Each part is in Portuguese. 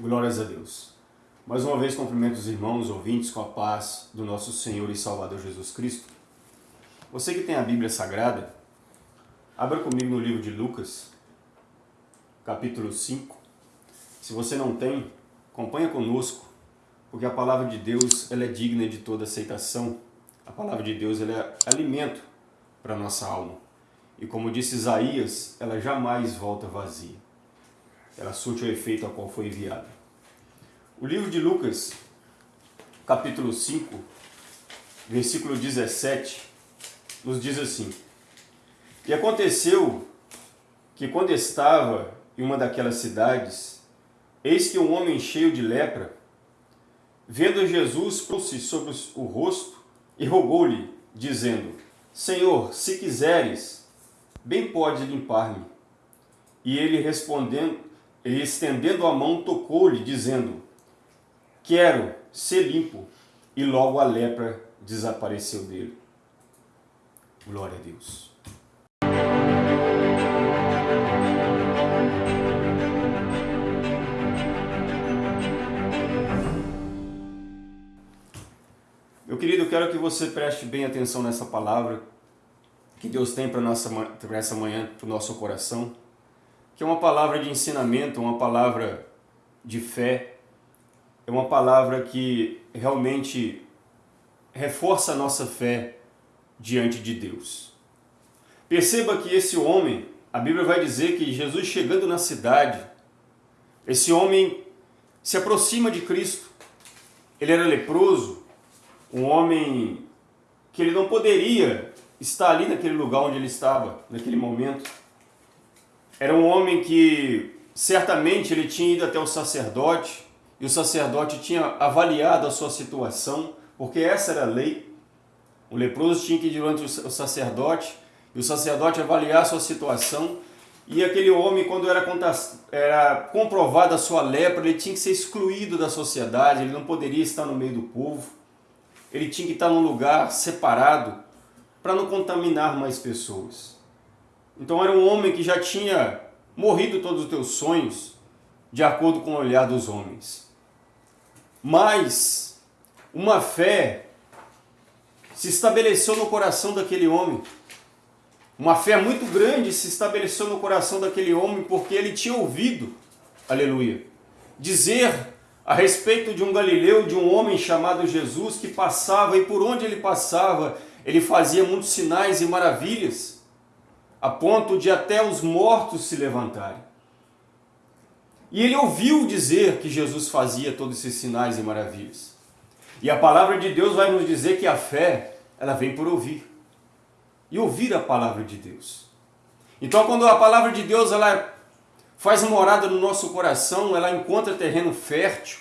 Glórias a Deus. Mais uma vez cumprimento os irmãos ouvintes com a paz do nosso Senhor e Salvador Jesus Cristo. Você que tem a Bíblia Sagrada, abra comigo no livro de Lucas, capítulo 5. Se você não tem, acompanha conosco, porque a palavra de Deus ela é digna de toda aceitação. A palavra de Deus ela é alimento para a nossa alma. E como disse Isaías, ela jamais volta vazia ela surte o efeito a qual foi enviada. O livro de Lucas, capítulo 5, versículo 17, nos diz assim, E aconteceu que quando estava em uma daquelas cidades, eis que um homem cheio de lepra, vendo Jesus, pôs-se sobre o rosto e rogou-lhe, dizendo, Senhor, se quiseres, bem pode limpar-me. E ele respondendo, ele estendendo a mão tocou-lhe, dizendo, quero ser limpo. E logo a lepra desapareceu dele. Glória a Deus. Meu querido, eu quero que você preste bem atenção nessa palavra que Deus tem para essa manhã, para o nosso coração que é uma palavra de ensinamento, uma palavra de fé, é uma palavra que realmente reforça a nossa fé diante de Deus. Perceba que esse homem, a Bíblia vai dizer que Jesus chegando na cidade, esse homem se aproxima de Cristo. Ele era leproso, um homem que ele não poderia estar ali naquele lugar onde ele estava, naquele momento. Era um homem que certamente ele tinha ido até o sacerdote e o sacerdote tinha avaliado a sua situação, porque essa era a lei. O leproso tinha que ir diante o sacerdote e o sacerdote avaliar a sua situação e aquele homem, quando era, era comprovada a sua lepra, ele tinha que ser excluído da sociedade, ele não poderia estar no meio do povo, ele tinha que estar num lugar separado para não contaminar mais pessoas. Então era um homem que já tinha morrido todos os teus sonhos, de acordo com o olhar dos homens. Mas uma fé se estabeleceu no coração daquele homem. Uma fé muito grande se estabeleceu no coração daquele homem porque ele tinha ouvido, aleluia, dizer a respeito de um galileu, de um homem chamado Jesus que passava e por onde ele passava, ele fazia muitos sinais e maravilhas a ponto de até os mortos se levantarem. E ele ouviu dizer que Jesus fazia todos esses sinais e maravilhas. E a palavra de Deus vai nos dizer que a fé, ela vem por ouvir. E ouvir a palavra de Deus. Então quando a palavra de Deus ela faz morada no nosso coração, ela encontra terreno fértil.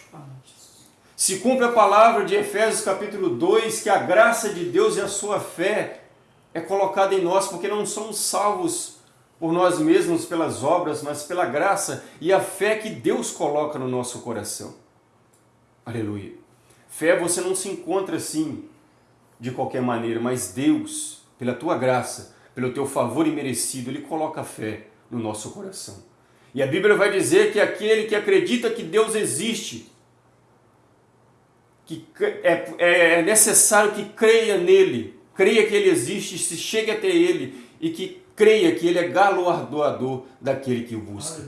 Se cumpre a palavra de Efésios capítulo 2, que a graça de Deus e a sua fé é colocada em nós, porque não somos salvos por nós mesmos, pelas obras, mas pela graça e a fé que Deus coloca no nosso coração. Aleluia. Fé você não se encontra assim, de qualquer maneira, mas Deus, pela tua graça, pelo teu favor imerecido, Ele coloca fé no nosso coração. E a Bíblia vai dizer que aquele que acredita que Deus existe, que é, é necessário que creia nele, creia que Ele existe, se chegue até Ele e que creia que Ele é galardoador daquele que o busca.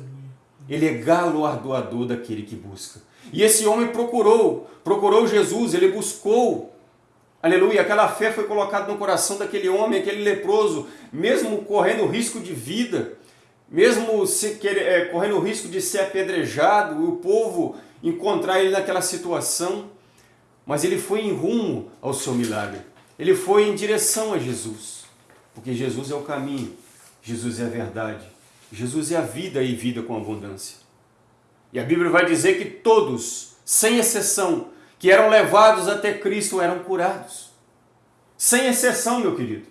Ele é galardoador daquele que busca. E esse homem procurou, procurou Jesus, ele buscou. Aleluia, aquela fé foi colocada no coração daquele homem, aquele leproso, mesmo correndo risco de vida, mesmo se, é, correndo o risco de ser apedrejado, o povo encontrar ele naquela situação, mas ele foi em rumo ao seu milagre. Ele foi em direção a Jesus, porque Jesus é o caminho, Jesus é a verdade, Jesus é a vida e vida com abundância. E a Bíblia vai dizer que todos, sem exceção, que eram levados até Cristo eram curados. Sem exceção, meu querido.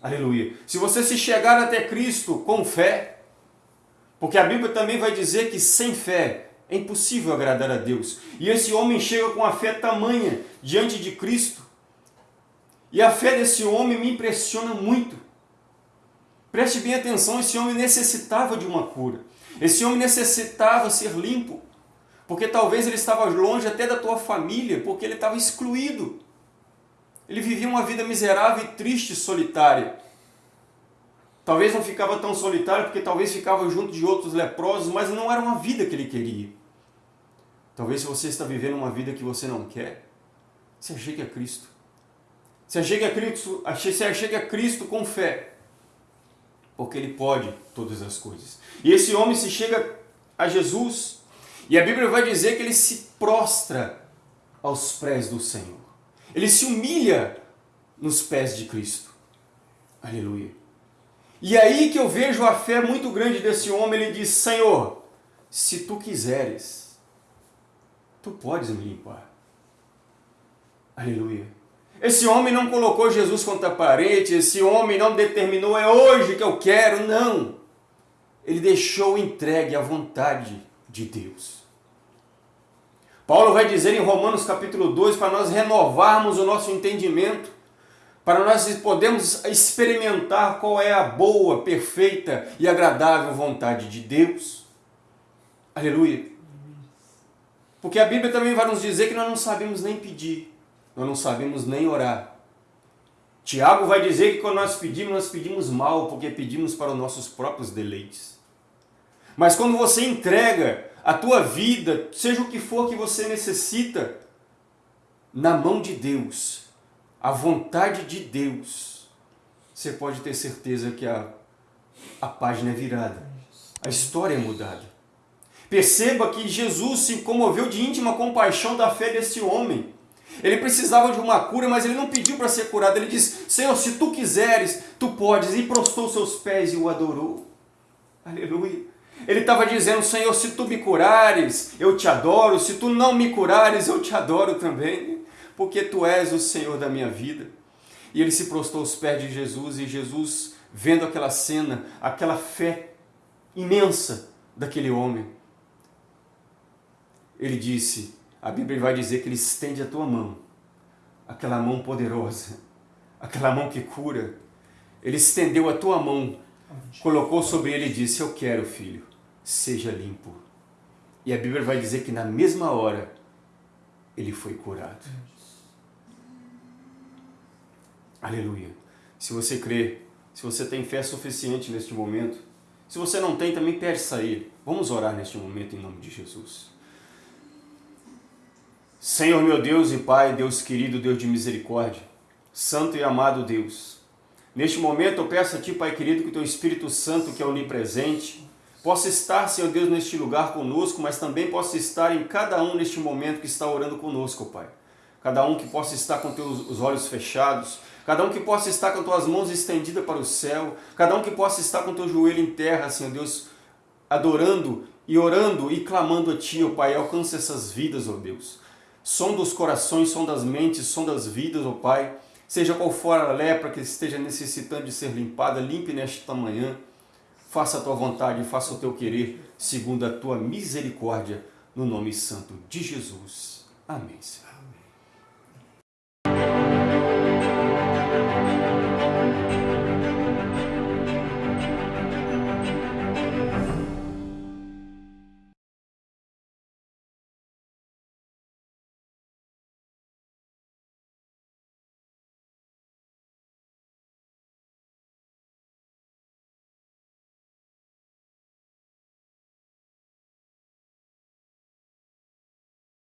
Aleluia. Se você se chegar até Cristo com fé, porque a Bíblia também vai dizer que sem fé é impossível agradar a Deus. E esse homem chega com a fé tamanha diante de Cristo, e a fé desse homem me impressiona muito. Preste bem atenção, esse homem necessitava de uma cura. Esse homem necessitava ser limpo, porque talvez ele estava longe até da tua família, porque ele estava excluído. Ele vivia uma vida miserável e triste, solitária. Talvez não ficava tão solitário, porque talvez ficava junto de outros leprosos, mas não era uma vida que ele queria. Talvez se você está vivendo uma vida que você não quer, se achegue a Cristo. Se achegue a Cristo, se achegue a Cristo com fé, porque Ele pode todas as coisas. E esse homem se chega a Jesus, e a Bíblia vai dizer que ele se prostra aos pés do Senhor. Ele se humilha nos pés de Cristo. Aleluia. E aí que eu vejo a fé muito grande desse homem, ele diz, Senhor, se tu quiseres, tu podes me limpar. Aleluia. Esse homem não colocou Jesus contra a parede, esse homem não determinou, é hoje que eu quero, não. Ele deixou entregue à vontade de Deus. Paulo vai dizer em Romanos capítulo 2 para nós renovarmos o nosso entendimento, para nós podermos experimentar qual é a boa, perfeita e agradável vontade de Deus. Aleluia. Porque a Bíblia também vai nos dizer que nós não sabemos nem pedir, nós não sabemos nem orar. Tiago vai dizer que quando nós pedimos, nós pedimos mal, porque pedimos para os nossos próprios deleites. Mas quando você entrega a tua vida, seja o que for que você necessita, na mão de Deus, a vontade de Deus, você pode ter certeza que a, a página é virada, a história é mudada. Perceba que Jesus se comoveu de íntima compaixão da fé desse homem. Ele precisava de uma cura, mas ele não pediu para ser curado. Ele disse, Senhor, se tu quiseres, tu podes. E prostou seus pés e o adorou. Aleluia. Ele estava dizendo, Senhor, se tu me curares, eu te adoro, se tu não me curares, eu te adoro também, porque tu és o Senhor da minha vida. E ele se prostou aos pés de Jesus, e Jesus, vendo aquela cena, aquela fé imensa daquele homem, ele disse, a Bíblia vai dizer que ele estende a tua mão, aquela mão poderosa, aquela mão que cura, ele estendeu a tua mão, colocou sobre ele e disse, eu quero filho, seja limpo. E a Bíblia vai dizer que na mesma hora ele foi curado. Aleluia. Se você crê, se você tem fé suficiente neste momento, se você não tem, também peça a Ele. Vamos orar neste momento em nome de Jesus. Senhor meu Deus e Pai, Deus querido, Deus de misericórdia, Santo e amado Deus, neste momento eu peço a Ti, Pai querido, que o Teu Espírito Santo, que é onipresente, possa estar, Senhor Deus, neste lugar conosco, mas também possa estar em cada um neste momento que está orando conosco, Pai. Cada um que possa estar com teus, os olhos fechados, cada um que possa estar com tuas mãos estendidas para o céu, cada um que possa estar com teu joelho em terra, Senhor Deus, adorando e orando e clamando a Ti, ó Pai, alcance essas vidas, ó Deus. Som dos corações, som das mentes, som das vidas, ó Pai. Seja qual for a lepra que esteja necessitando de ser limpada, limpe nesta manhã faça a tua vontade, faça o teu querer, segundo a tua misericórdia, no nome santo de Jesus. Amém, Senhor.